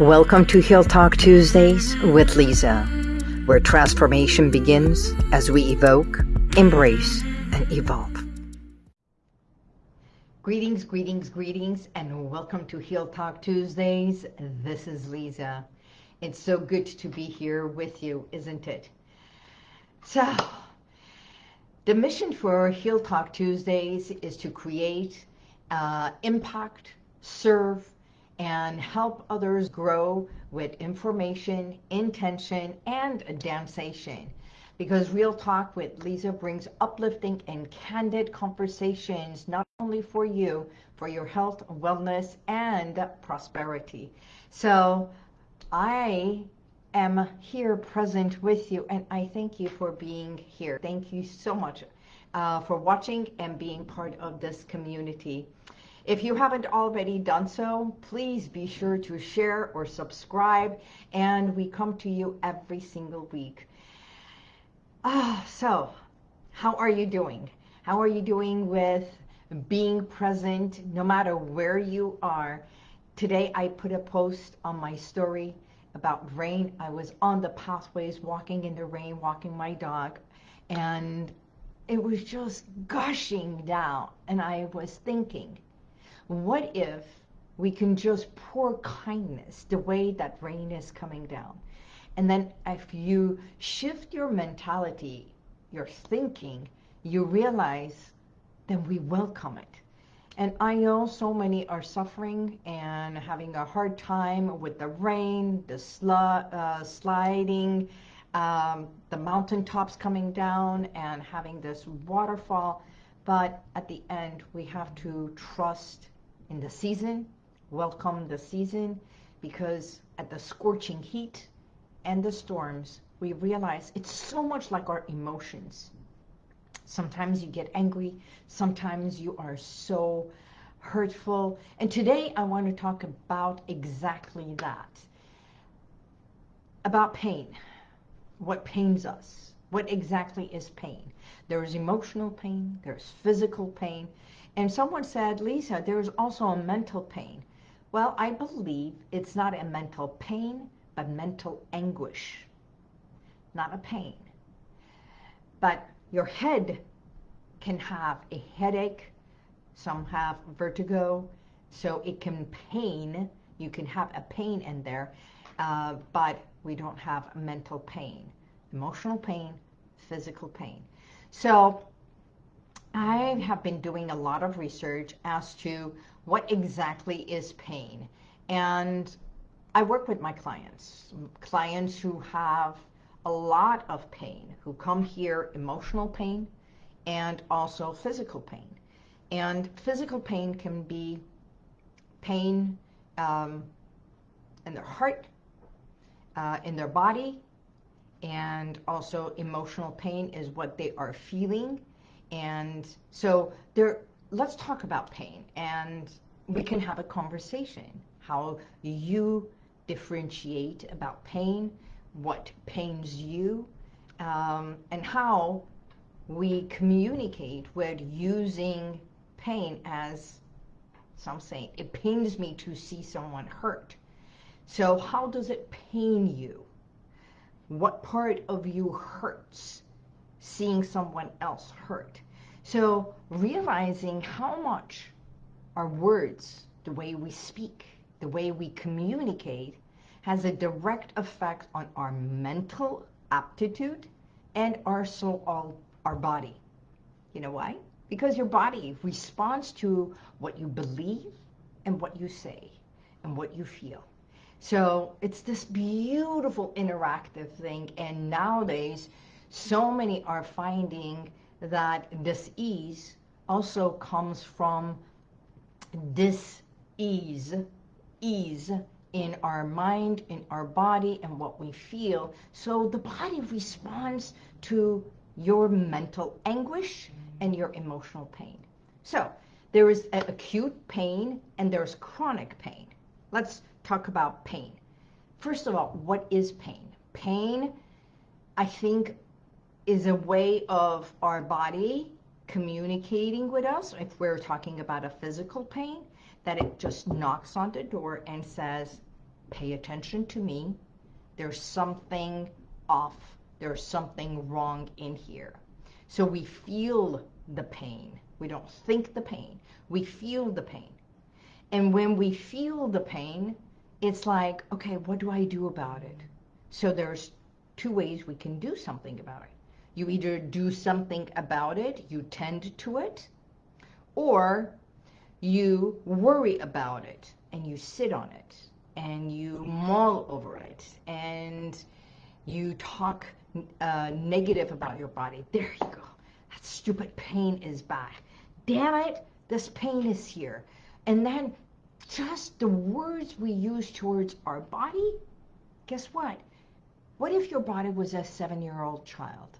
Welcome to Heal Talk Tuesdays with Lisa, where transformation begins as we evoke, embrace, and evolve. Greetings, greetings, greetings, and welcome to Heal Talk Tuesdays. This is Lisa. It's so good to be here with you, isn't it? So, the mission for Heal Talk Tuesdays is to create uh, impact, serve, and help others grow with information, intention, and damsation. Because Real Talk with Lisa brings uplifting and candid conversations, not only for you, for your health, wellness, and prosperity. So I am here present with you, and I thank you for being here. Thank you so much uh, for watching and being part of this community. If you haven't already done so, please be sure to share or subscribe, and we come to you every single week. Ah, so how are you doing? How are you doing with being present no matter where you are? Today I put a post on my story about rain. I was on the pathways walking in the rain, walking my dog, and it was just gushing down. And I was thinking, what if we can just pour kindness the way that rain is coming down? And then if you shift your mentality, your thinking, you realize then we welcome it. And I know so many are suffering and having a hard time with the rain, the sl uh, sliding, um, the mountaintops coming down and having this waterfall. But at the end, we have to trust in the season, welcome the season, because at the scorching heat and the storms, we realize it's so much like our emotions. Sometimes you get angry, sometimes you are so hurtful. And today I want to talk about exactly that. About pain. What pains us? What exactly is pain? There is emotional pain, there's physical pain, and someone said, Lisa, there's also a mental pain. Well, I believe it's not a mental pain, but mental anguish. Not a pain. But your head can have a headache. Some have vertigo. So it can pain. You can have a pain in there. Uh, but we don't have mental pain. Emotional pain, physical pain. So I have been doing a lot of research as to what exactly is pain. And I work with my clients, clients who have a lot of pain, who come here emotional pain and also physical pain. And physical pain can be pain um, in their heart, uh, in their body, and also emotional pain is what they are feeling and so there, let's talk about pain and we can have a conversation. How you differentiate about pain, what pains you, um, and how we communicate with using pain as some say, it pains me to see someone hurt. So how does it pain you? What part of you hurts? Seeing someone else hurt. So realizing how much our words, the way we speak, the way we communicate, has a direct effect on our mental aptitude and also all our body. You know why? Because your body responds to what you believe and what you say and what you feel. So it's this beautiful interactive thing. And nowadays, so many are finding that this ease also comes from this ease, ease in our mind, in our body, and what we feel. So the body responds to your mental anguish and your emotional pain. So there is acute pain and there's chronic pain. Let's talk about pain. First of all, what is pain? Pain, I think is a way of our body communicating with us, if we're talking about a physical pain, that it just knocks on the door and says, pay attention to me. There's something off. There's something wrong in here. So we feel the pain. We don't think the pain. We feel the pain. And when we feel the pain, it's like, okay, what do I do about it? So there's two ways we can do something about it. You either do something about it, you tend to it, or you worry about it and you sit on it and you mull over it and you talk uh, negative about your body. There you go. That stupid pain is back. Damn it, this pain is here. And then just the words we use towards our body, guess what? What if your body was a seven-year-old child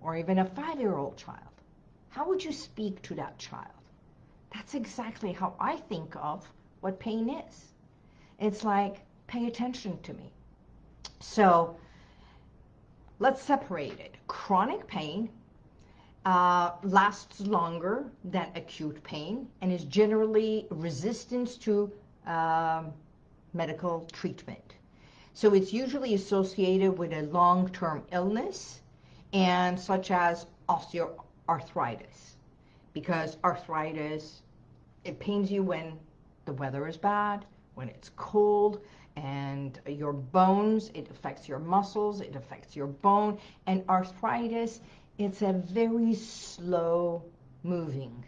or even a five-year-old child? How would you speak to that child? That's exactly how I think of what pain is. It's like, pay attention to me. So let's separate it. Chronic pain uh, lasts longer than acute pain and is generally resistance to um, medical treatment. So it's usually associated with a long-term illness and such as osteoarthritis because arthritis, it pains you when the weather is bad, when it's cold, and your bones, it affects your muscles, it affects your bone, and arthritis, it's a very slow moving,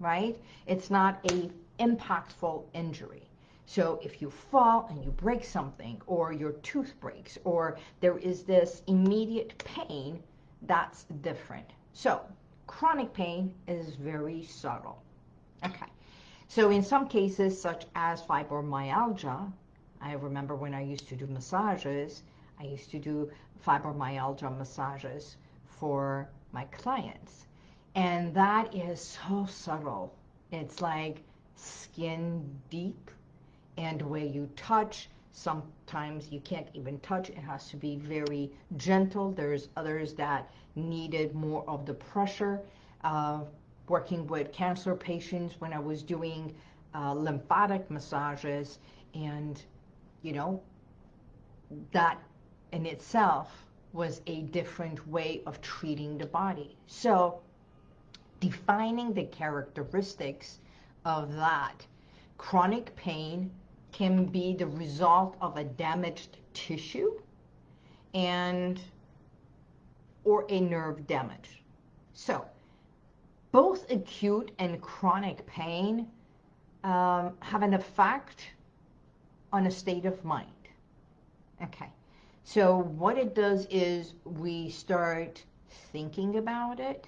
right? It's not a impactful injury. So if you fall and you break something, or your tooth breaks, or there is this immediate pain, that's different. So chronic pain is very subtle. Okay. So in some cases, such as fibromyalgia, I remember when I used to do massages, I used to do fibromyalgia massages for my clients. And that is so subtle. It's like skin deep and way you touch, sometimes you can't even touch. It has to be very gentle. There's others that needed more of the pressure. Uh, working with cancer patients when I was doing uh, lymphatic massages and, you know, that in itself was a different way of treating the body. So defining the characteristics of that chronic pain can be the result of a damaged tissue and or a nerve damage. So both acute and chronic pain um, have an effect on a state of mind. Okay. So what it does is we start thinking about it,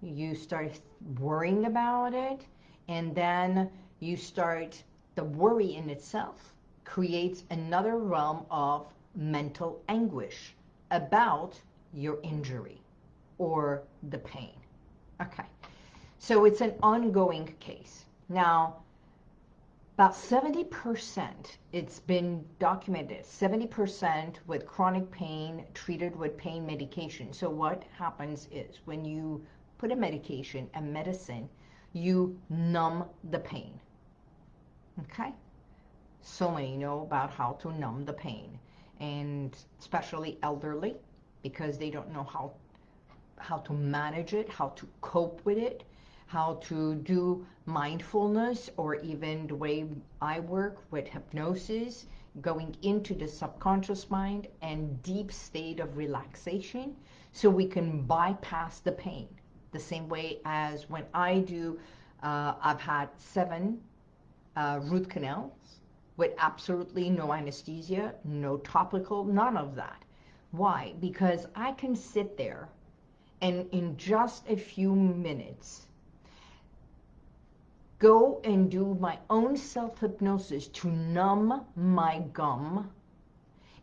you start worrying about it, and then you start, the worry in itself creates another realm of mental anguish about your injury or the pain. Okay, so it's an ongoing case. Now, about 70%, it's been documented, 70% with chronic pain treated with pain medication. So what happens is when you put a medication, a medicine, you numb the pain. Okay? So many know about how to numb the pain, and especially elderly, because they don't know how how to manage it, how to cope with it, how to do mindfulness or even the way I work with hypnosis, going into the subconscious mind and deep state of relaxation so we can bypass the pain. The same way as when I do, uh, I've had seven uh, root canals with absolutely no anesthesia, no topical, none of that. Why? Because I can sit there and in just a few minutes go and do my own self-hypnosis to numb my gum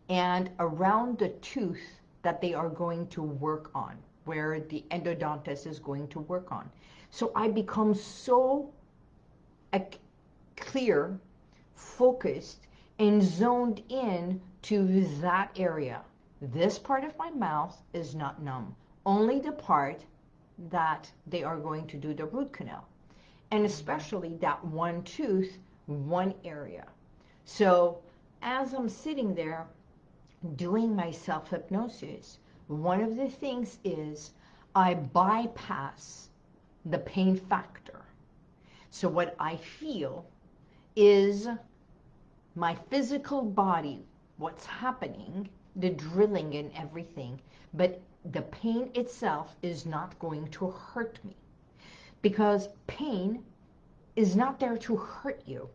and around the tooth that they are going to work on, where the endodontist is going to work on. So I become so clear, focused, and zoned in to that area. This part of my mouth is not numb. Only the part that they are going to do the root canal and especially that one tooth, one area. So as I'm sitting there doing my self-hypnosis, one of the things is I bypass the pain factor. So what I feel is my physical body, what's happening, the drilling and everything, but the pain itself is not going to hurt me. Because pain is not there to hurt you,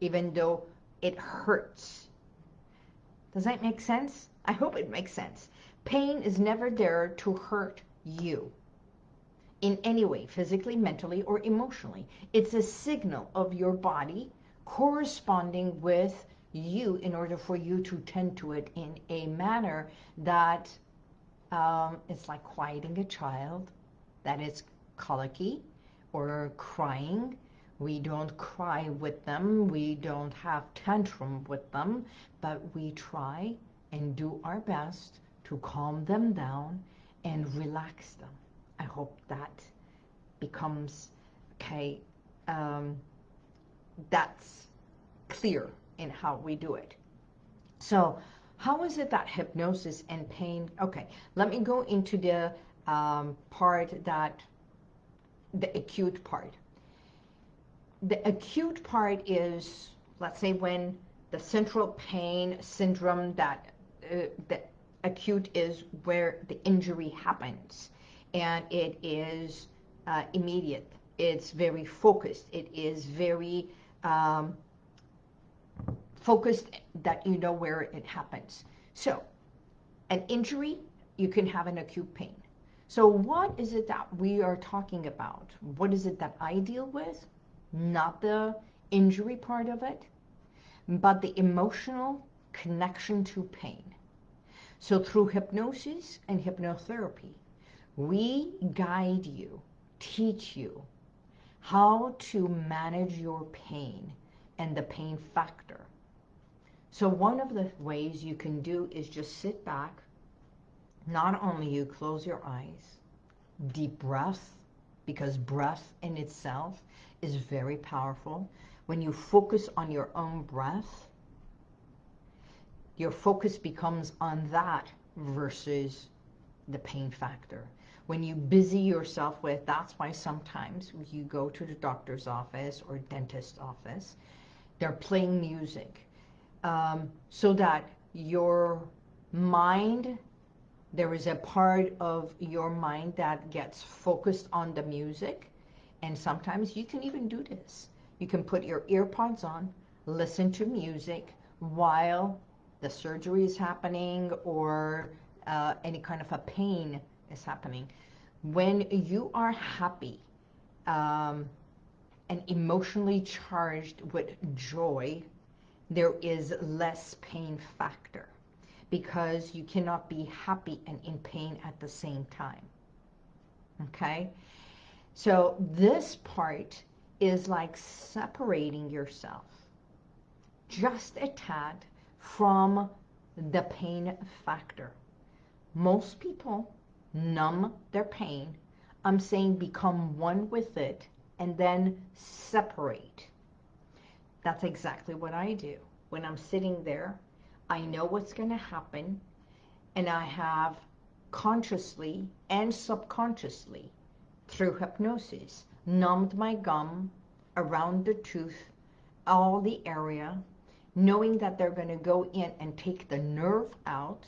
even though it hurts. Does that make sense? I hope it makes sense. Pain is never there to hurt you in any way, physically, mentally, or emotionally. It's a signal of your body corresponding with you in order for you to tend to it in a manner that um, it's like quieting a child that is colicky or crying. We don't cry with them. We don't have tantrum with them, but we try and do our best to calm them down and relax them. I hope that becomes, okay, um, that's clear in how we do it. So how is it that hypnosis and pain, okay, let me go into the um, part that, the acute part. The acute part is, let's say when the central pain syndrome that, uh, the acute is where the injury happens and it is uh, immediate. It's very focused. It is very um, focused that you know where it happens. So an injury, you can have an acute pain. So what is it that we are talking about? What is it that I deal with? Not the injury part of it, but the emotional connection to pain. So through hypnosis and hypnotherapy, we guide you, teach you how to manage your pain and the pain factor so one of the ways you can do is just sit back. Not only you close your eyes, deep breath, because breath in itself is very powerful. When you focus on your own breath, your focus becomes on that versus the pain factor. When you busy yourself with, that's why sometimes you go to the doctor's office or dentist's office, they're playing music um, so that your mind, there is a part of your mind that gets focused on the music. And sometimes you can even do this. You can put your earpods on, listen to music while the surgery is happening or uh, any kind of a pain is happening. When you are happy um, and emotionally charged with joy, there is less pain factor because you cannot be happy and in pain at the same time. Okay? So this part is like separating yourself just a tad from the pain factor. Most people numb their pain. I'm saying become one with it and then separate. That's exactly what I do. When I'm sitting there, I know what's going to happen, and I have consciously and subconsciously, through hypnosis, numbed my gum around the tooth, all the area, knowing that they're going to go in and take the nerve out.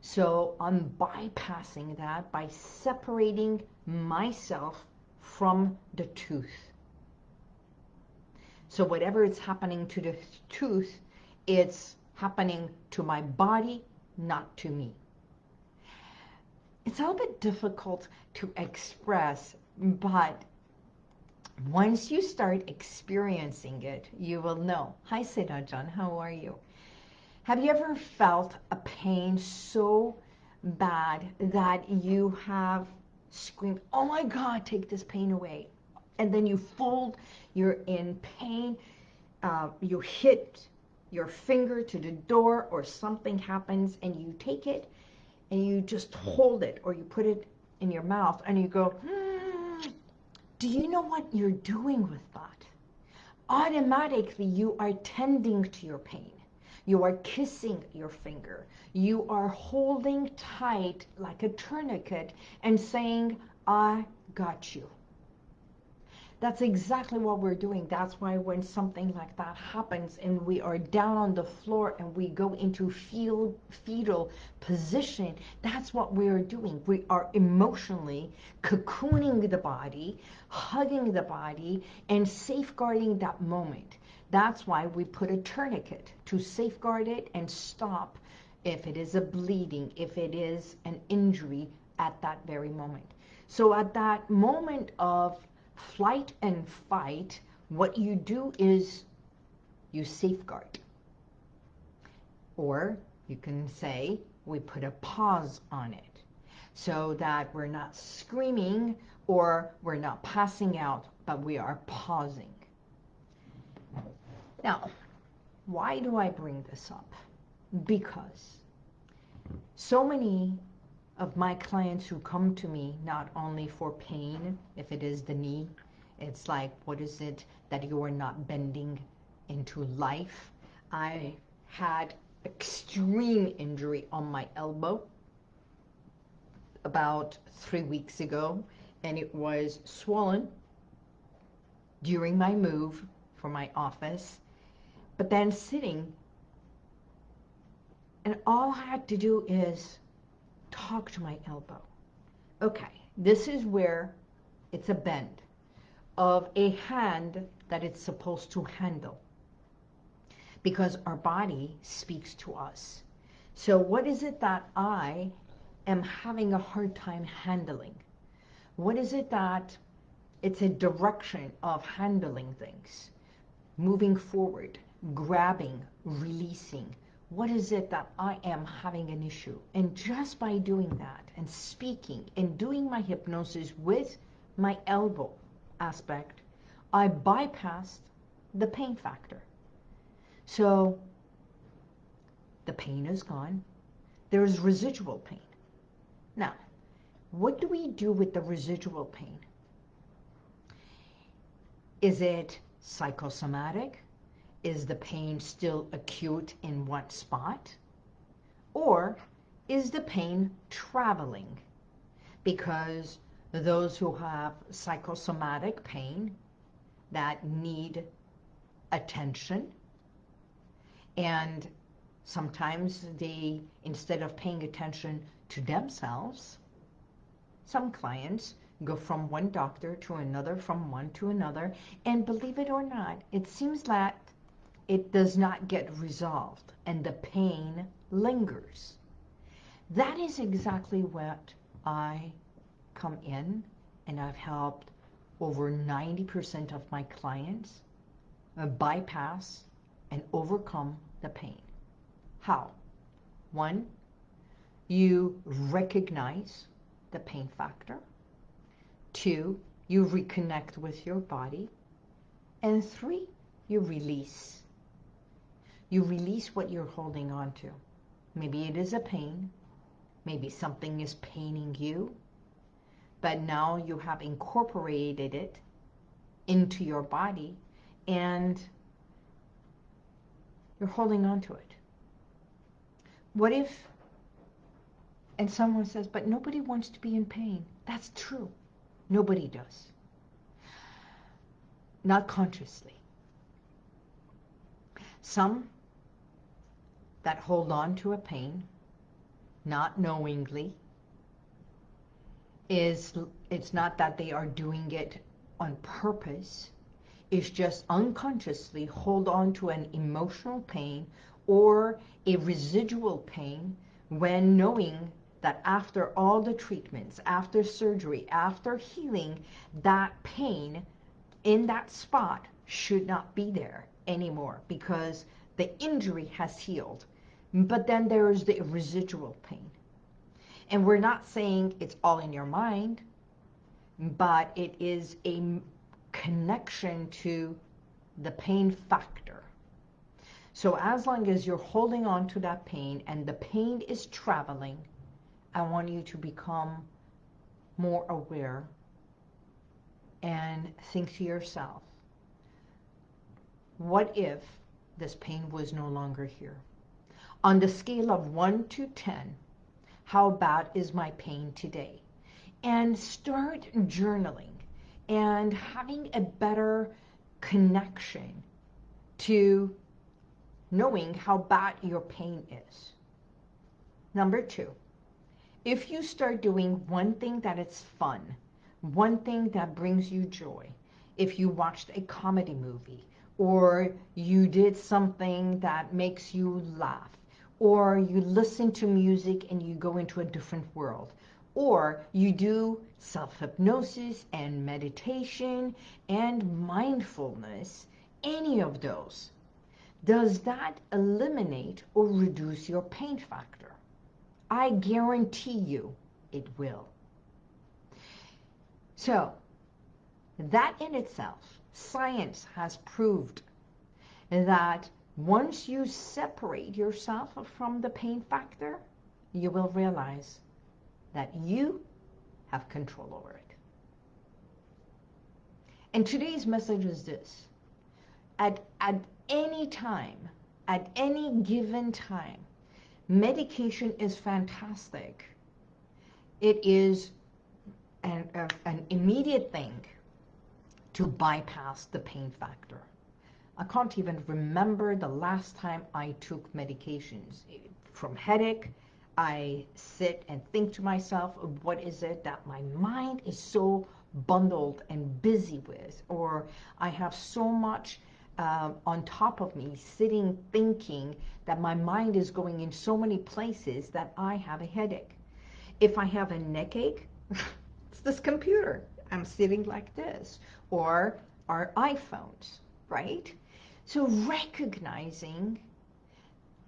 So I'm bypassing that by separating myself from the tooth. So whatever is happening to the tooth, it's happening to my body, not to me. It's a little bit difficult to express, but once you start experiencing it, you will know. Hi, Seda John, how are you? Have you ever felt a pain so bad that you have screamed, oh my God, take this pain away and then you fold, you're in pain, uh, you hit your finger to the door or something happens and you take it and you just hold it or you put it in your mouth and you go, hmm, do you know what you're doing with that? Automatically you are tending to your pain. You are kissing your finger. You are holding tight like a tourniquet and saying, I got you. That's exactly what we're doing. That's why when something like that happens and we are down on the floor and we go into fetal, fetal position, that's what we are doing. We are emotionally cocooning the body, hugging the body, and safeguarding that moment. That's why we put a tourniquet to safeguard it and stop if it is a bleeding, if it is an injury at that very moment. So at that moment of flight and fight, what you do is you safeguard. Or you can say we put a pause on it so that we're not screaming or we're not passing out, but we are pausing. Now, why do I bring this up? Because so many of my clients who come to me not only for pain, if it is the knee, it's like, what is it that you are not bending into life? I had extreme injury on my elbow about three weeks ago, and it was swollen during my move for my office, but then sitting, and all I had to do is talk to my elbow. Okay, this is where it's a bend of a hand that it's supposed to handle because our body speaks to us. So what is it that I am having a hard time handling? What is it that it's a direction of handling things, moving forward, grabbing, releasing, what is it that I am having an issue? And just by doing that and speaking and doing my hypnosis with my elbow aspect, I bypassed the pain factor. So the pain is gone. There is residual pain. Now, what do we do with the residual pain? Is it psychosomatic? Is the pain still acute in one spot? Or is the pain traveling? Because those who have psychosomatic pain that need attention and sometimes they, instead of paying attention to themselves, some clients go from one doctor to another, from one to another, and believe it or not, it seems that it does not get resolved and the pain lingers. That is exactly what I come in and I've helped over 90% of my clients uh, bypass and overcome the pain. How? One, you recognize the pain factor. Two, you reconnect with your body. And three, you release you release what you're holding on to. Maybe it is a pain. Maybe something is paining you. But now you have incorporated it into your body and you're holding on to it. What if, and someone says, but nobody wants to be in pain. That's true. Nobody does. Not consciously. Some that hold on to a pain, not knowingly, is it's not that they are doing it on purpose. It's just unconsciously hold on to an emotional pain or a residual pain when knowing that after all the treatments, after surgery, after healing, that pain in that spot should not be there anymore because the injury has healed. But then there is the residual pain. And we're not saying it's all in your mind, but it is a connection to the pain factor. So as long as you're holding on to that pain and the pain is traveling, I want you to become more aware and think to yourself, what if this pain was no longer here. On the scale of 1 to 10, how bad is my pain today? And start journaling and having a better connection to knowing how bad your pain is. Number two, if you start doing one thing that is fun, one thing that brings you joy, if you watched a comedy movie, or you did something that makes you laugh, or you listen to music and you go into a different world, or you do self-hypnosis and meditation and mindfulness, any of those, does that eliminate or reduce your pain factor? I guarantee you it will. So, that in itself, science has proved that once you separate yourself from the pain factor, you will realize that you have control over it. And today's message is this. At, at any time, at any given time, medication is fantastic. It is an, an immediate thing to bypass the pain factor. I can't even remember the last time I took medications. From headache, I sit and think to myself, what is it that my mind is so bundled and busy with? Or I have so much uh, on top of me, sitting thinking that my mind is going in so many places that I have a headache. If I have a neck ache, it's this computer. I'm sitting like this. Or our iPhones, right? So recognizing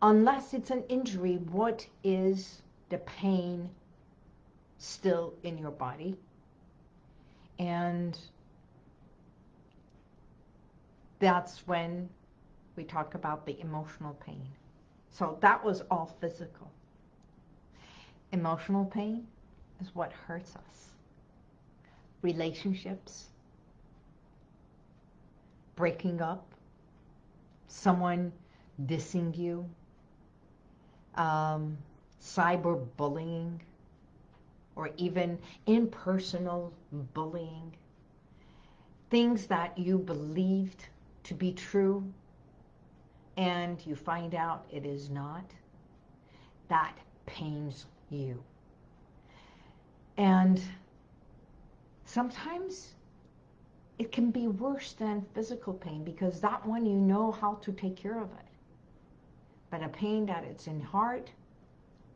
unless it's an injury, what is the pain still in your body? And that's when we talk about the emotional pain. So that was all physical. Emotional pain is what hurts us. Relationships, breaking up, someone dissing you, um, cyberbullying, or even impersonal bullying, things that you believed to be true and you find out it is not, that pains you. And sometimes it can be worse than physical pain because that one you know how to take care of it. But a pain that it's in heart,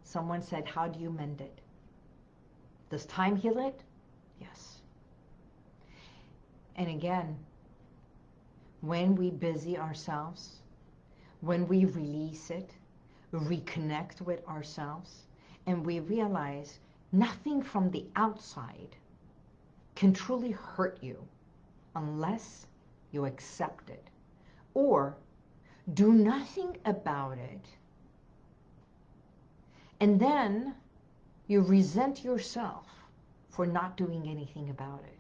someone said, how do you mend it? Does time heal it? Yes. And again, when we busy ourselves, when we release it, reconnect with ourselves, and we realize nothing from the outside can truly hurt you unless you accept it or do nothing about it and then you resent yourself for not doing anything about it.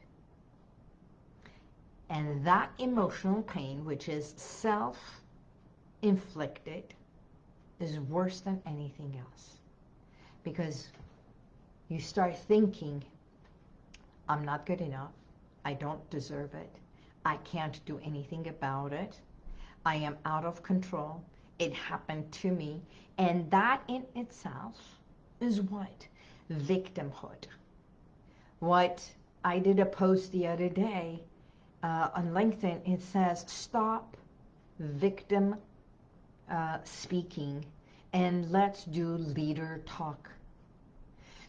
And that emotional pain, which is self-inflicted, is worse than anything else. Because you start thinking, I'm not good enough. I don't deserve it. I can't do anything about it. I am out of control. It happened to me. And that in itself is what? Victimhood. What I did a post the other day uh, on LinkedIn, it says, stop victim uh, speaking and let's do leader talk.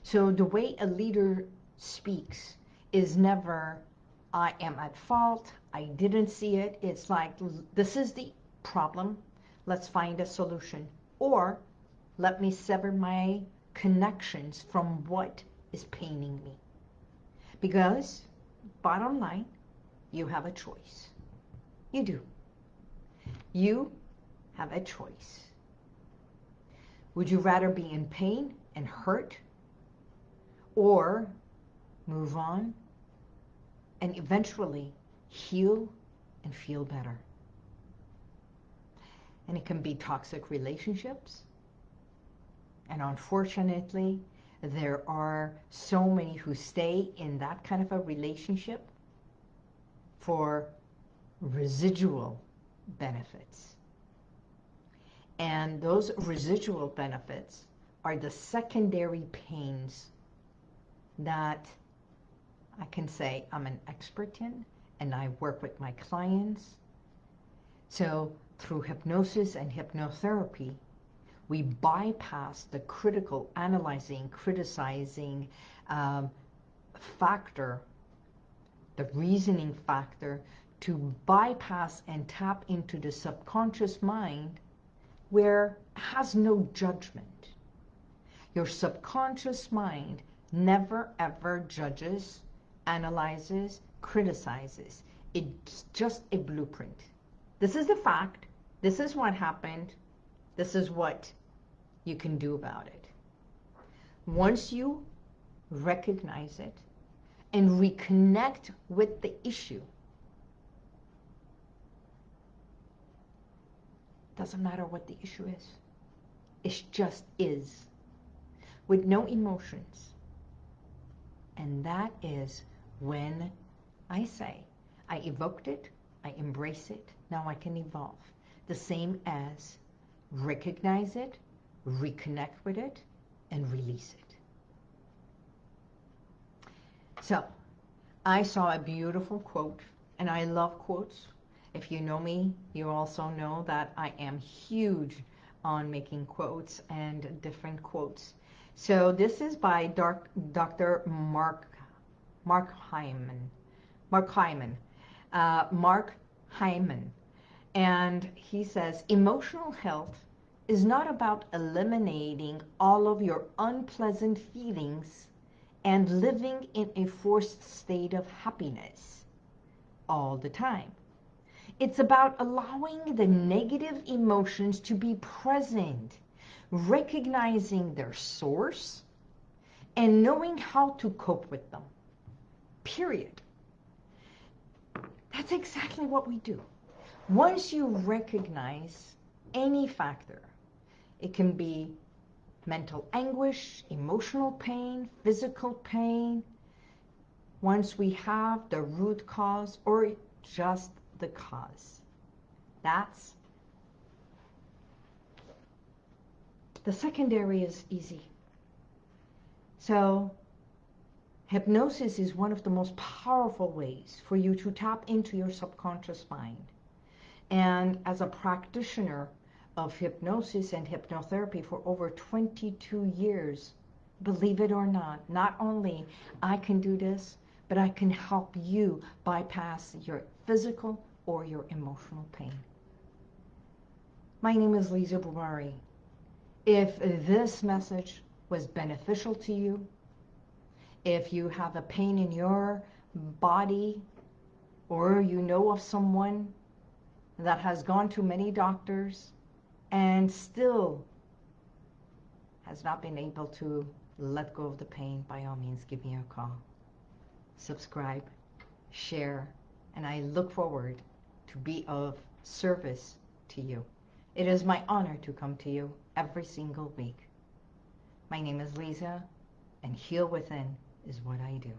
So the way a leader speaks is never, I am at fault, I didn't see it. It's like, this is the problem, let's find a solution. Or, let me sever my connections from what is paining me. Because, bottom line, you have a choice. You do. You have a choice. Would you rather be in pain and hurt or move on and eventually heal and feel better? And it can be toxic relationships. And unfortunately, there are so many who stay in that kind of a relationship for residual benefits. And those residual benefits are the secondary pains that I can say I'm an expert in and I work with my clients. So through hypnosis and hypnotherapy, we bypass the critical, analyzing, criticizing um, factor, the reasoning factor, to bypass and tap into the subconscious mind where has no judgment. Your subconscious mind never ever judges, analyzes, criticizes. It's just a blueprint. This is the fact. This is what happened. This is what you can do about it. Once you recognize it and reconnect with the issue, doesn't matter what the issue is. It just is. With no emotions. And that is when I say, I evoked it, I embrace it, now I can evolve. The same as recognize it, reconnect with it, and release it. So, I saw a beautiful quote, and I love quotes. If you know me, you also know that I am huge on making quotes and different quotes. So this is by Dr. Mark Mark Hyman. Mark Hyman. Uh, Mark Hyman. And he says, emotional health is not about eliminating all of your unpleasant feelings and living in a forced state of happiness all the time. It's about allowing the negative emotions to be present, recognizing their source, and knowing how to cope with them. Period. That's exactly what we do. Once you recognize any factor, it can be mental anguish, emotional pain, physical pain, once we have the root cause or just the cause. That's the secondary is easy. So hypnosis is one of the most powerful ways for you to tap into your subconscious mind. And as a practitioner of hypnosis and hypnotherapy for over 22 years, believe it or not, not only I can do this, but I can help you bypass your physical or your emotional pain. My name is Lisa Bumari. If this message was beneficial to you, if you have a pain in your body or you know of someone that has gone to many doctors and still has not been able to let go of the pain, by all means, give me a call subscribe, share, and I look forward to be of service to you. It is my honor to come to you every single week. My name is Lisa, and Heal Within is what I do.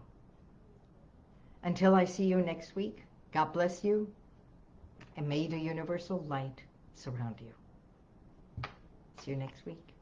Until I see you next week, God bless you, and may the universal light surround you. See you next week.